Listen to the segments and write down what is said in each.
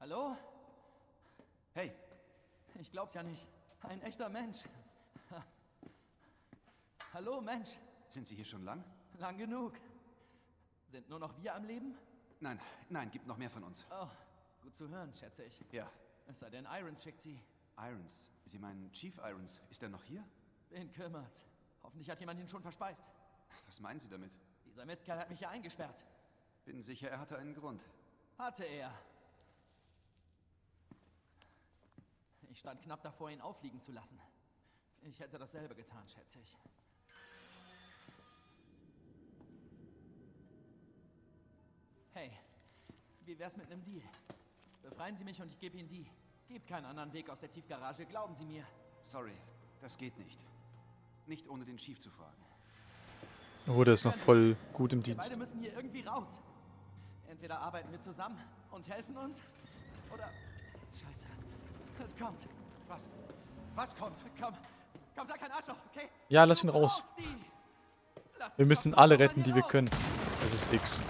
Hallo? Hey, Ich glaub's ja nicht. Ein echter Mensch. Hallo, Mensch. sind Sie hier schon lang? Lang genug. Sind nur noch wir am Leben? Nein, nein, gibt noch mehr von uns. Oh, gut zu hören, schätze ich. Ja, Es sei denn, Irons schickt sie. Irons. Sie meinen Chief Irons. Ist er noch hier? Wen kümmert's? Hoffentlich hat jemand ihn schon verspeist. Was meinen Sie damit? Dieser Mistkerl hat mich hier eingesperrt. Bin sicher, er hatte einen Grund. Hatte er. Ich stand knapp davor, ihn auffliegen zu lassen. Ich hätte dasselbe getan, schätze ich. Hey, wie wär's mit einem Deal? Befreien Sie mich und ich gebe Ihnen die. Gibt keinen anderen Weg aus der Tiefgarage, glauben Sie mir. Sorry, das geht nicht. Nicht ohne den Chief zu fragen. Oh, der ist noch voll gut im Wir Dienst. beide müssen hier irgendwie raus. Entweder arbeiten wir zusammen und helfen uns, oder... Scheiße, es kommt. Was? Was kommt? Komm, komm, sag kein Arschloch, okay? Ja, lass ihn raus. Wir müssen alle retten, die wir können. Das ist X.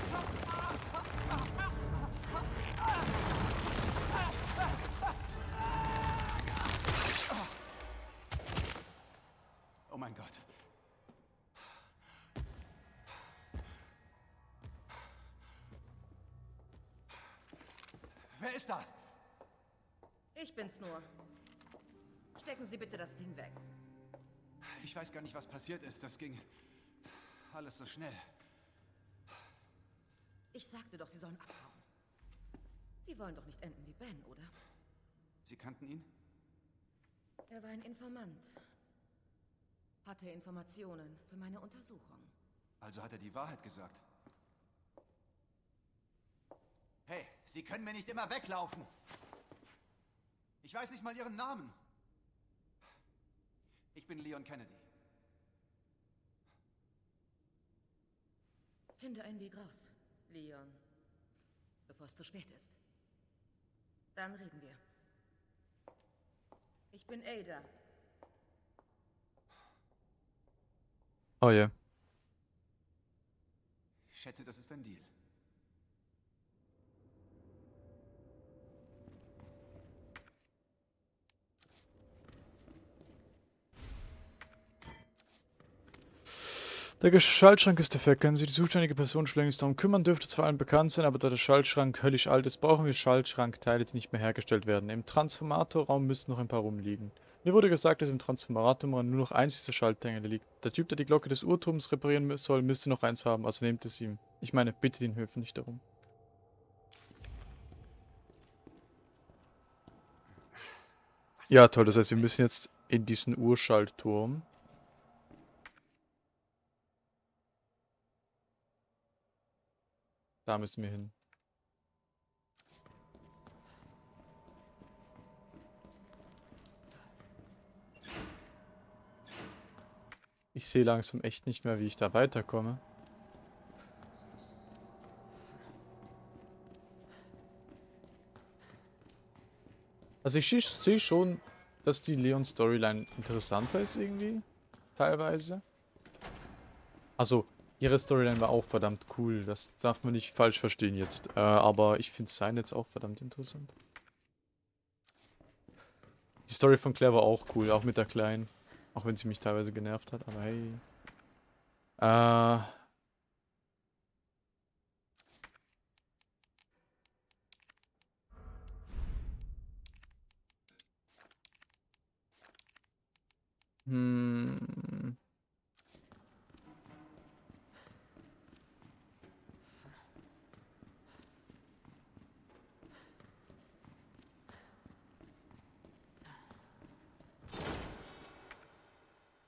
gar nicht, was passiert ist. Das ging alles so schnell. Ich sagte doch, Sie sollen abhauen. Sie wollen doch nicht enden wie Ben, oder? Sie kannten ihn? Er war ein Informant. Hatte Informationen für meine Untersuchung. Also hat er die Wahrheit gesagt. Hey, Sie können mir nicht immer weglaufen. Ich weiß nicht mal Ihren Namen. Ich bin Leon Kennedy. Finde einen Weg raus, Leon. Bevor es zu spät ist. Dann reden wir. Ich bin Ada. Oh je. Ich schätze, das ist ein Deal. Der Schaltschrank ist defekt. Können Sie die zuständige Person schon längst darum kümmern? Dürfte zwar allen bekannt sein, aber da der Schaltschrank höllisch alt ist, brauchen wir Schaltschrankteile, die nicht mehr hergestellt werden. Im Transformatorraum müssten noch ein paar rumliegen. Mir wurde gesagt, dass im Transformatorraum nur noch eins dieser Schaltteile liegt. Der Typ, der die Glocke des Uhrturms reparieren soll, müsste noch eins haben, also nehmt es ihm. Ich meine, bitte den Höfen nicht darum. Ja, toll, das heißt, wir müssen jetzt in diesen Urschaltturm. Da müssen wir hin. Ich sehe langsam echt nicht mehr, wie ich da weiterkomme. Also ich sehe schon, dass die Leon-Storyline interessanter ist irgendwie. Teilweise. Also, ihre Storyline war auch verdammt cool. Das darf man nicht falsch verstehen jetzt. Äh, aber ich finde sein jetzt auch verdammt interessant. Die Story von Claire war auch cool, auch mit der Kleinen. Auch wenn sie mich teilweise genervt hat, aber hey. Äh. Hm.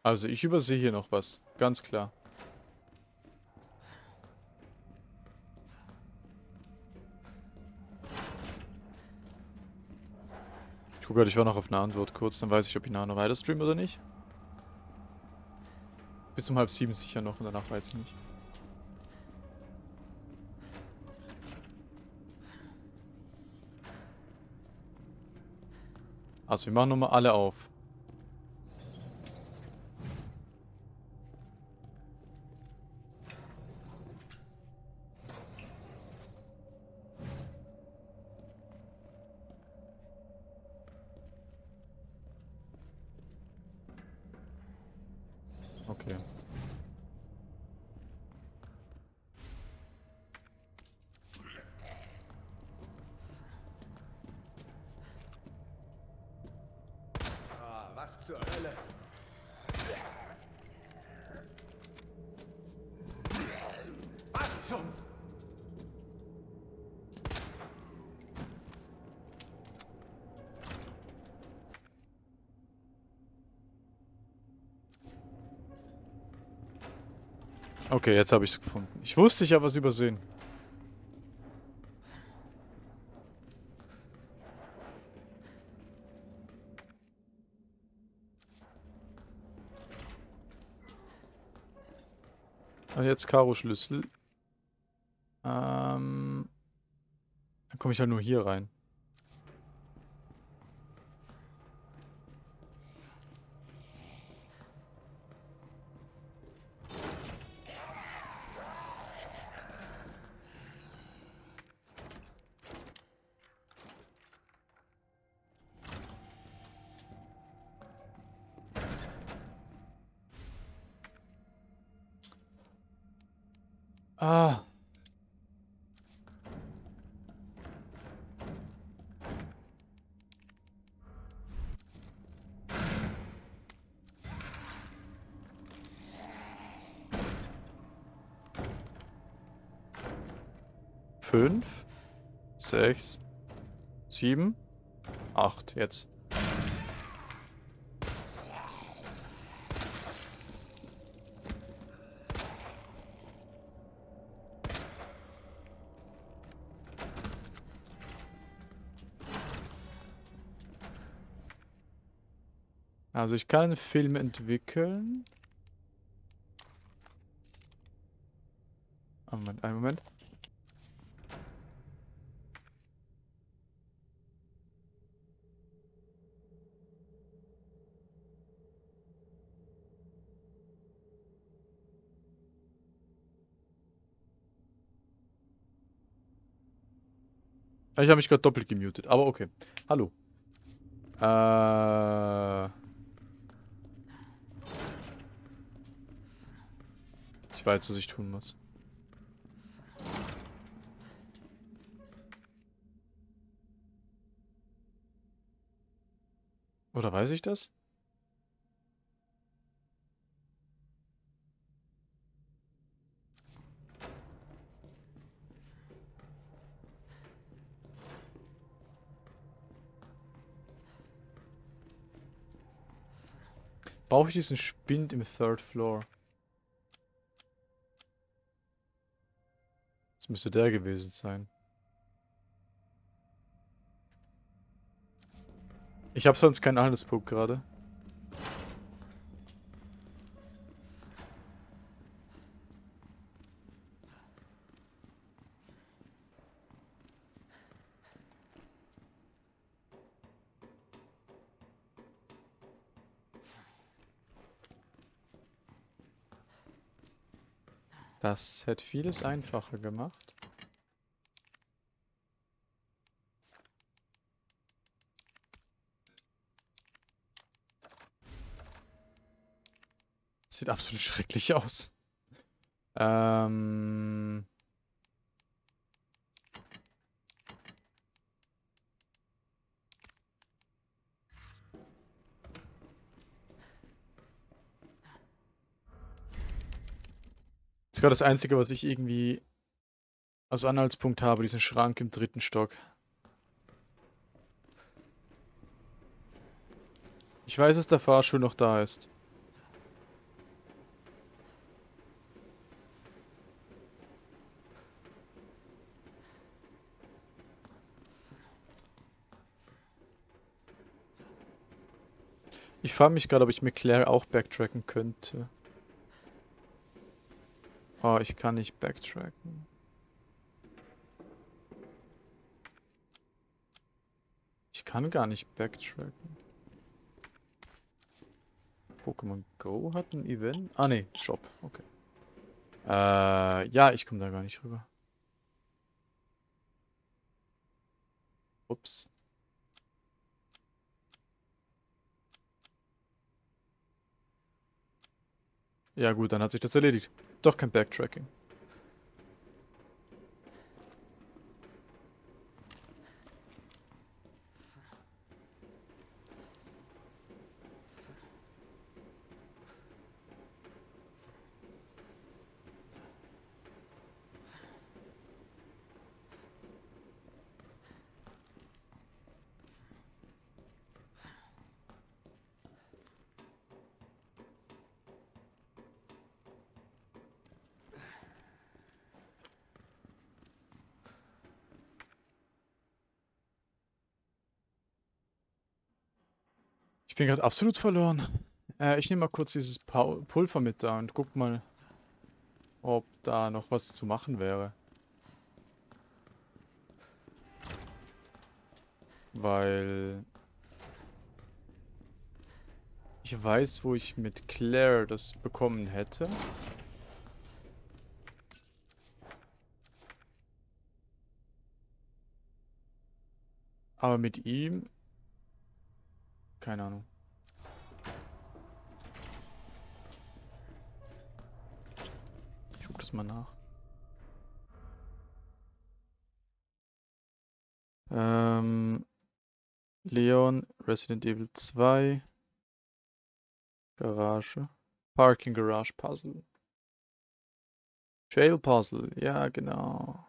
Also ich übersehe hier noch was, ganz klar. Ich gucke gerade, ich war noch auf eine Antwort kurz, dann weiß ich, ob ich nachher noch weiter streame oder nicht. Bis um halb sieben sicher noch und danach weiß ich nicht. Also wir machen nochmal alle auf. Zur Hölle? Was zum... Okay, jetzt habe ich es gefunden. Ich wusste, ich habe was übersehen. Karo-Schlüssel. Ähm, dann komme ich ja nur hier rein. Ah. Fünf, sechs, sieben, acht, jetzt. Also ich kann einen Film entwickeln. Ah, Moment, einen Moment. Ich habe mich gerade doppelt gemutet, aber okay. Hallo. Äh... Ich weiß, was ich tun muss. Oder weiß ich das? Brauche ich diesen Spind im Third Floor? Müsste der gewesen sein. Ich habe sonst keinen Handelspunkt gerade. Das hätte vieles einfacher gemacht. Sieht absolut schrecklich aus. Ähm... gerade das Einzige, was ich irgendwie als Anhaltspunkt habe, diesen Schrank im dritten Stock. Ich weiß, dass der Fahrstuhl noch da ist. Ich frage mich gerade, ob ich mit Claire auch backtracken könnte. Oh, ich kann nicht backtracken. Ich kann gar nicht backtracken. Pokémon Go hat ein Event? Ah ne, Shop, okay. Äh, ja, ich komme da gar nicht rüber. Ups. Ja gut, dann hat sich das erledigt. Doch kein Backtracking. Ich bin gerade absolut verloren. Äh, ich nehme mal kurz dieses Pulver mit da und guck mal, ob da noch was zu machen wäre. Weil ich weiß, wo ich mit Claire das bekommen hätte. Aber mit ihm... Keine Ahnung. Ich guck das mal nach. Ähm... Leon, Resident Evil 2. Garage. Parking Garage Puzzle. Jail Puzzle, ja genau.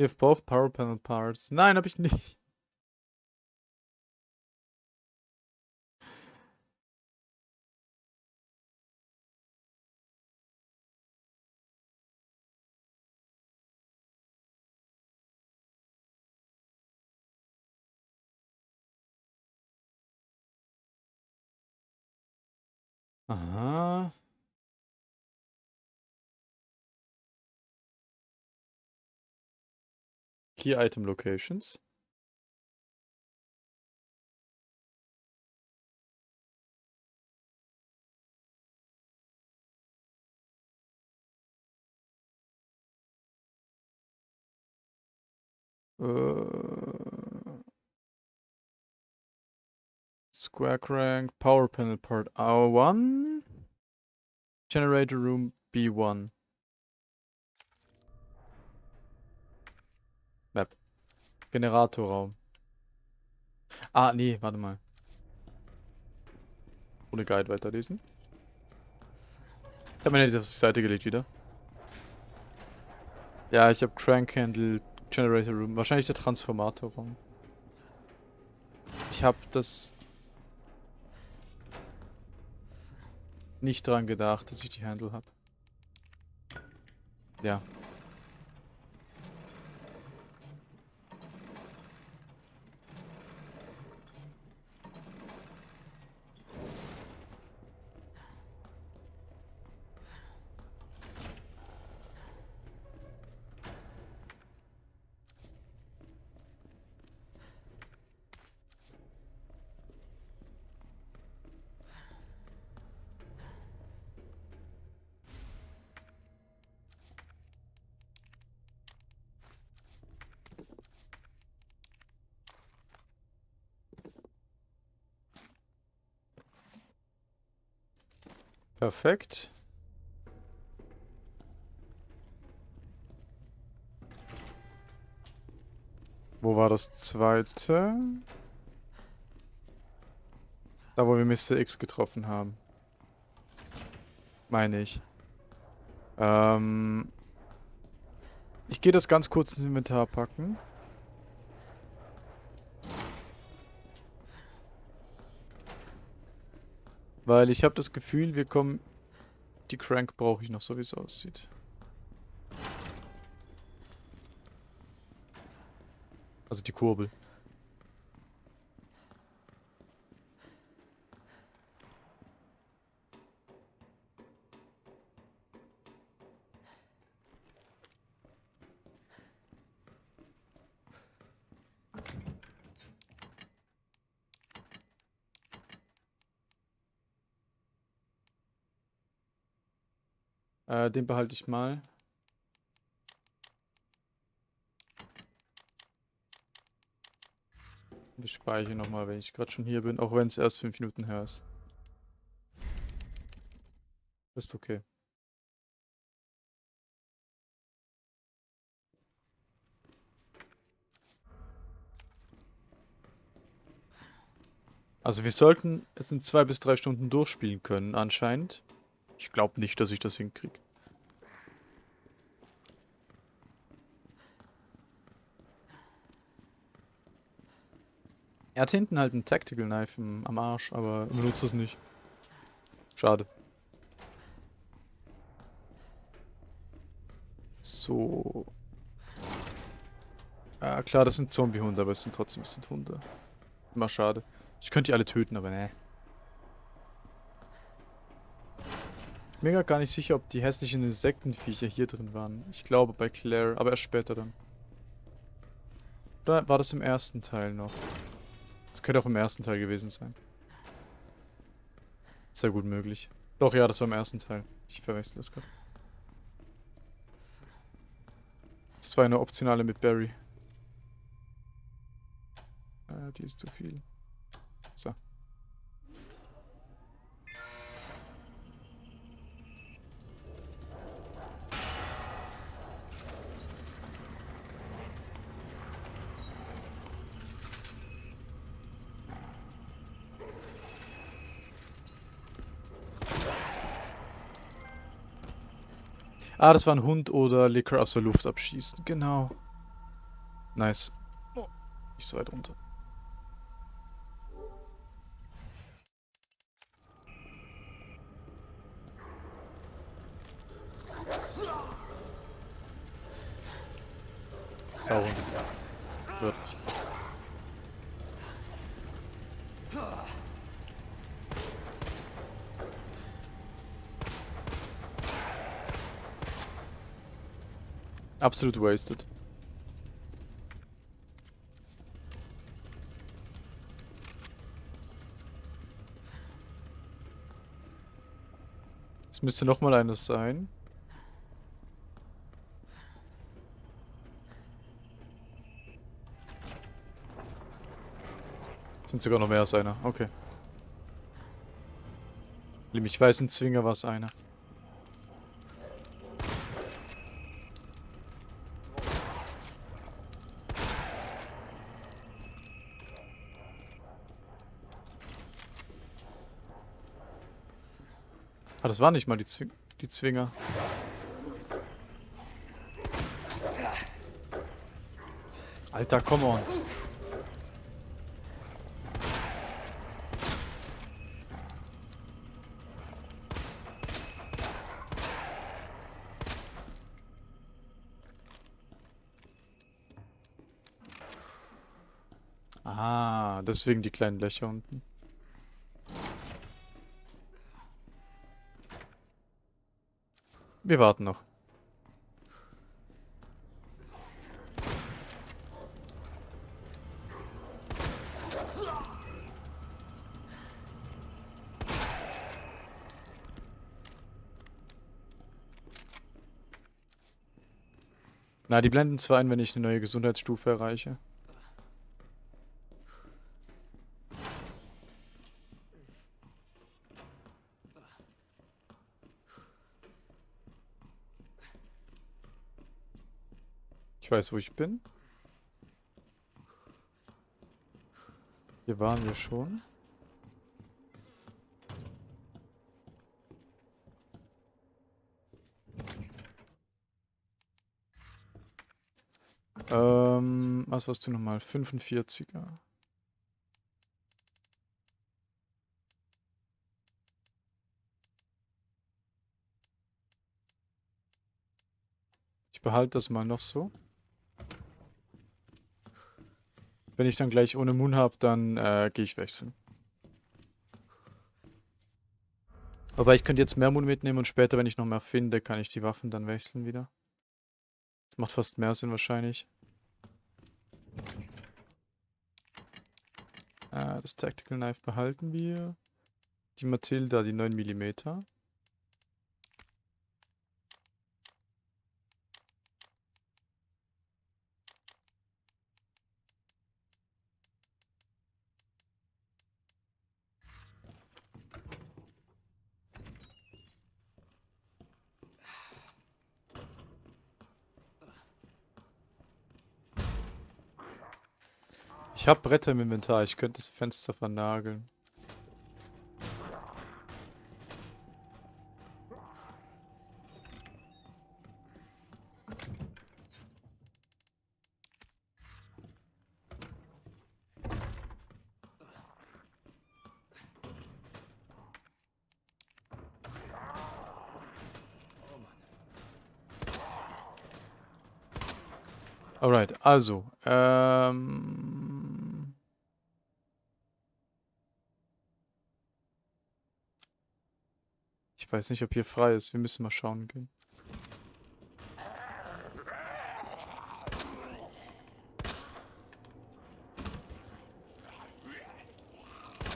You have both power panel parts. Nein, habe ich nicht. Aha. Key item locations. Äh, Square crank, power panel part R1, generator room B1. Map. Generatorraum. Ah, nee, warte mal. Ohne Guide weiterlesen. Ich habe mir nicht auf die Seite gelegt wieder. Ja, ich habe Crank Handle, Generator Room, wahrscheinlich der Transformatorraum. Ich habe das nicht dran gedacht, dass ich die Handle habe. Ja. Perfekt. Wo war das zweite? Da, wo wir Mr. X getroffen haben. Meine ich. Ähm ich gehe das ganz kurz ins Inventar packen. Weil ich habe das Gefühl, wir kommen... Die Crank brauche ich noch, so wie es aussieht. Also die Kurbel. Den behalte ich mal. Ich speichere nochmal, wenn ich gerade schon hier bin, auch wenn es erst 5 Minuten her ist. Ist okay. Also wir sollten es in zwei bis drei Stunden durchspielen können, anscheinend. Ich glaube nicht, dass ich das hinkriege. Er hat hinten halt ein Tactical Knife im, am Arsch, aber benutzt es nicht. Schade. So. Ja, klar, das sind Zombie-Hunde, aber es sind trotzdem es sind Hunde. Immer schade. Ich könnte die alle töten, aber ne. Ich bin mir gar nicht sicher, ob die hässlichen Insektenviecher hier drin waren. Ich glaube bei Claire, aber erst später dann. Oder war das im ersten Teil noch? Das könnte auch im ersten Teil gewesen sein. Sehr gut möglich. Doch, ja, das war im ersten Teil. Ich verwechsel das gerade. Das war eine optionale mit Barry. Äh, die ist zu viel. Ah, das war ein Hund oder Liquor aus der Luft abschießen. Genau. Nice. Oh, nicht so weit runter. Sauhund. Wörtlich. Absolut wasted. Es müsste noch mal eines sein. Sind sogar noch mehr als einer. Okay. Ich weiß, ein Zwinger war es einer. Das waren nicht mal die, Zwing die Zwinger. Alter, come on. Ah, deswegen die kleinen Löcher unten. Wir warten noch. Na, die blenden zwar ein, wenn ich eine neue Gesundheitsstufe erreiche. Ich weiß, wo ich bin. Hier waren wir schon. Ähm, was warst du nochmal? 45er. Ich behalte das mal noch so. Wenn ich dann gleich ohne Moon habe, dann äh, gehe ich wechseln. Aber ich könnte jetzt mehr Moon mitnehmen und später, wenn ich noch mehr finde, kann ich die Waffen dann wechseln wieder. Das macht fast mehr Sinn wahrscheinlich. Äh, das Tactical Knife behalten wir. Die Matilda, die 9 mm. Ich habe Bretter im Inventar, ich könnte das Fenster vernageln. Alright, also, ähm, Ich weiß nicht, ob hier frei ist. Wir müssen mal schauen gehen.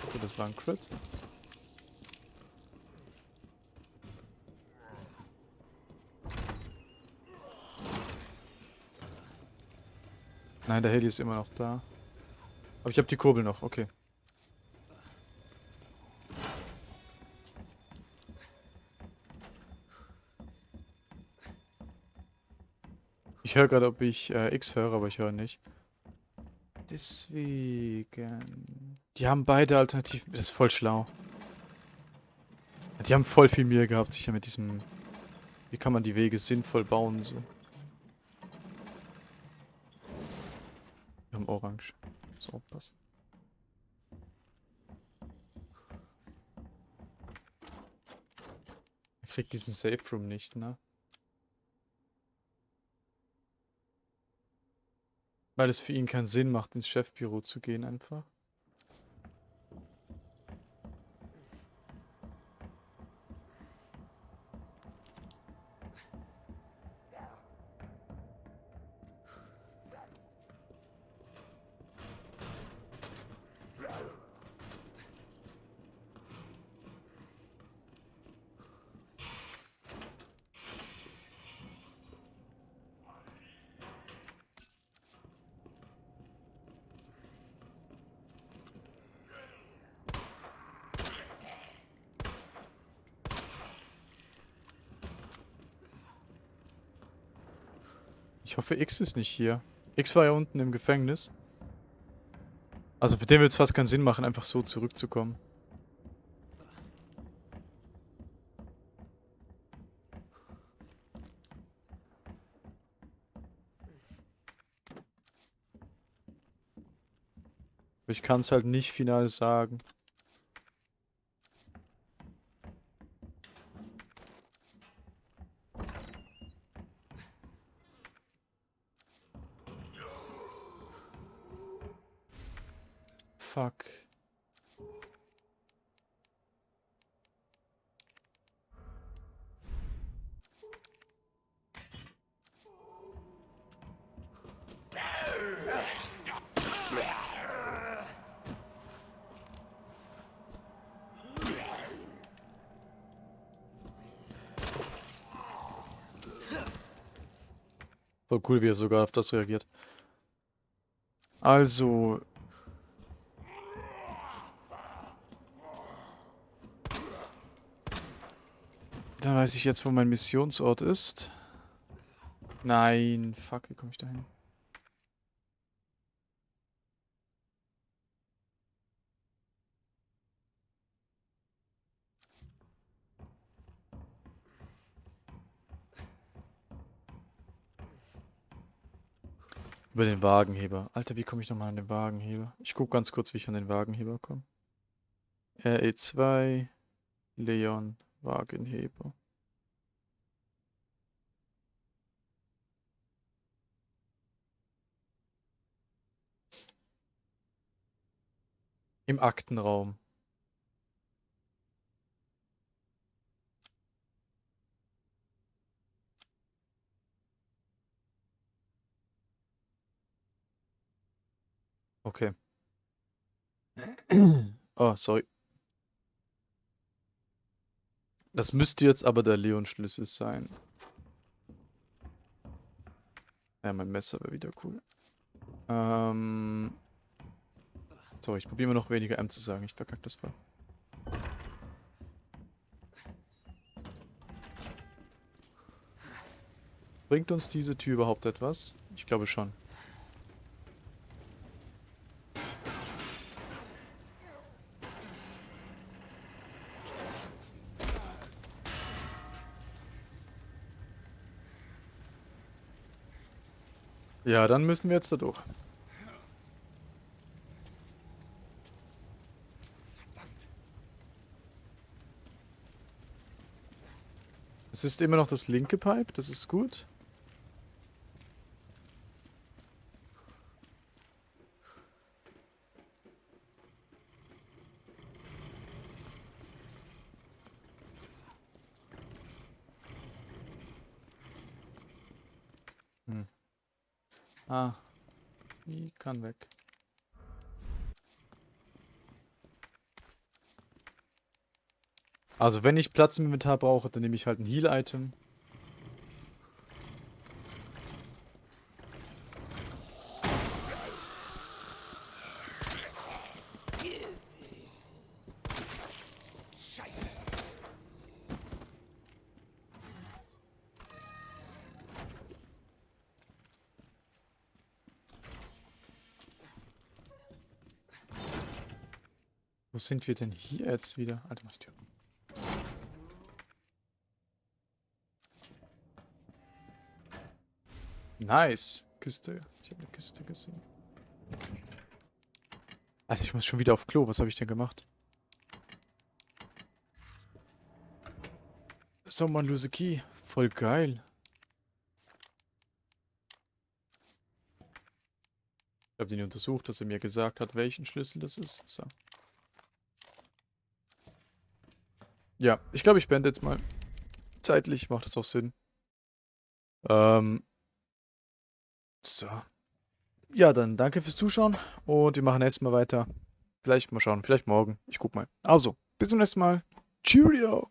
Okay, das war ein Crit. Nein, der Heli ist immer noch da. Aber ich habe die Kurbel noch, okay. Ich höre gerade, ob ich äh, X höre, aber ich höre nicht. Deswegen... Die haben beide Alternativen. Das ist voll schlau. Die haben voll viel Mühe gehabt, sicher mit diesem... Wie kann man die Wege sinnvoll bauen, so. Wir haben Orange. Muss aufpassen. Er kriegt diesen Safe Room nicht, ne? Weil es für ihn keinen Sinn macht, ins Chefbüro zu gehen einfach. Ich hoffe, X ist nicht hier. X war ja unten im Gefängnis. Also für den wird es fast keinen Sinn machen, einfach so zurückzukommen. Ich kann es halt nicht final sagen. Fuck. Cool, wie er sogar auf das reagiert. Also, weiß ich jetzt, wo mein Missionsort ist. Nein, fuck, wie komme ich da hin? Über den Wagenheber. Alter, wie komme ich nochmal an den Wagenheber? Ich gucke ganz kurz, wie ich an den Wagenheber komme. RE2, Leon, Wagenheber. Im Aktenraum. Okay. Oh, sorry. Das müsste jetzt aber der Leon-Schlüssel sein. Ja, mein Messer wäre wieder cool. Ähm. So, ich probiere mal noch weniger M zu sagen. Ich verkacke das voll. Bringt uns diese Tür überhaupt etwas? Ich glaube schon. Ja, dann müssen wir jetzt da durch. Es ist immer noch das linke Pipe, das ist gut. Hm. Ah, die kann weg. Also wenn ich Platz im Inventar brauche, dann nehme ich halt ein Heal-Item. Wo sind wir denn hier jetzt wieder? Alter, mach die. Nice. Kiste. Ich habe eine Kiste gesehen. Alter, ich muss schon wieder auf Klo. Was habe ich denn gemacht? Someone lose a key. Voll geil. Ich habe den untersucht, dass er mir gesagt hat, welchen Schlüssel das ist. So. Ja, ich glaube, ich beende jetzt mal. Zeitlich macht das auch Sinn. Ähm. So. Ja, dann danke fürs Zuschauen und wir machen jetzt mal weiter. Vielleicht mal schauen, vielleicht morgen. Ich guck mal. Also, bis zum nächsten Mal. Cheerio!